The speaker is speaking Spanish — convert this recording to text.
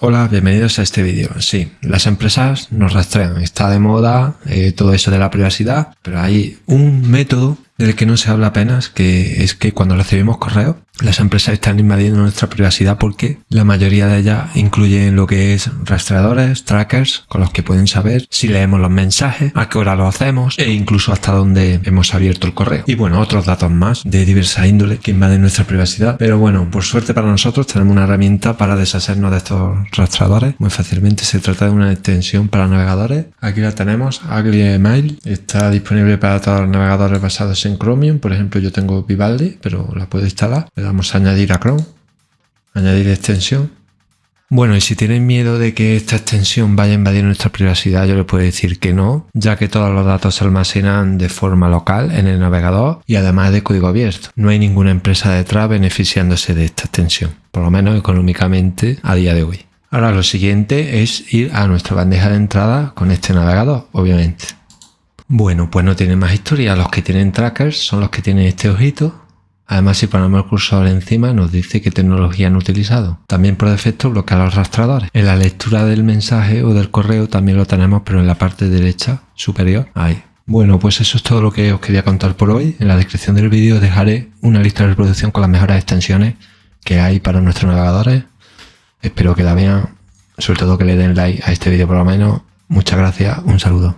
Hola, bienvenidos a este vídeo. Sí, las empresas nos rastrean, está de moda eh, todo eso de la privacidad, pero hay un método del que no se habla apenas, que es que cuando recibimos correos, las empresas están invadiendo nuestra privacidad porque la mayoría de ellas incluyen lo que es rastreadores, trackers, con los que pueden saber si leemos los mensajes, a qué hora lo hacemos e incluso hasta dónde hemos abierto el correo. Y bueno, otros datos más de diversa índole que invaden nuestra privacidad. Pero bueno, por suerte para nosotros tenemos una herramienta para deshacernos de estos rastreadores muy fácilmente. Se trata de una extensión para navegadores. Aquí la tenemos, Ugly Email. Está disponible para todos los navegadores basados en Chromium. Por ejemplo, yo tengo Vivaldi, pero la puedo instalar. Damos a añadir a Chrome. Añadir extensión. Bueno, y si tienen miedo de que esta extensión vaya a invadir nuestra privacidad, yo les puedo decir que no, ya que todos los datos se almacenan de forma local en el navegador y además de código abierto. No hay ninguna empresa detrás beneficiándose de esta extensión, por lo menos económicamente a día de hoy. Ahora lo siguiente es ir a nuestra bandeja de entrada con este navegador, obviamente. Bueno, pues no tiene más historia. Los que tienen trackers son los que tienen este ojito Además, si ponemos el cursor encima, nos dice qué tecnología han utilizado. También por defecto bloquea los rastreadores. En la lectura del mensaje o del correo también lo tenemos, pero en la parte derecha superior, ahí. Bueno, pues eso es todo lo que os quería contar por hoy. En la descripción del vídeo dejaré una lista de reproducción con las mejores extensiones que hay para nuestros navegadores. Espero que la vean, sobre todo que le den like a este vídeo por lo menos. Muchas gracias, un saludo.